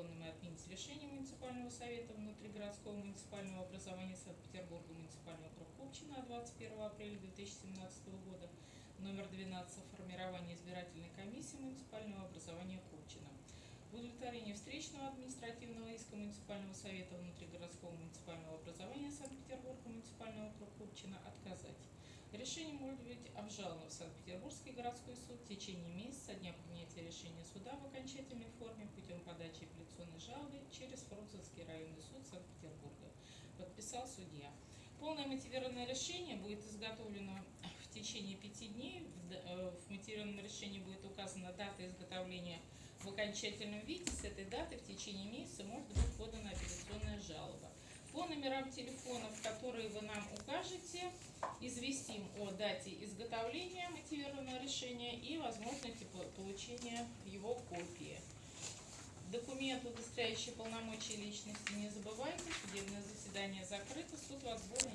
незаконным и отменить решение муниципального совета внутригородского муниципального образования Санкт-Петербурга, муниципальный округ Купчино от 21 апреля 2017 года, номер 12 о формировании избирательной комиссии муниципального образования Купчино. В удовлетворении встречного административного иска муниципального совета внутригородского муниципального образования Санкт-Петербурга, муниципальный округ Купчино отказать. Решение может быть обжаловано в Санкт-Петербургский городской суд в течение месяца со дня принятия решения суда в окончательной форме путем подачи апелляционной жалобы через Фрунзенский районный суд Санкт-Петербурга. Подписал судья. Полное мотивированное решение будет изготовлено в течение пяти дней. Э, В мотивированном решении будет указана дата изготовления в окончательном виде. С этой даты в течение месяца может быть подана апелляционная жалоба. По номерам телефонов, которые вы нам укажете, известим о дате изготовления мотивированного решения и возможности по- получения его копии. Документ, удостоверяющий полномочия личности, не забывайте. Судебное заседание закрыто, суд вас задействует.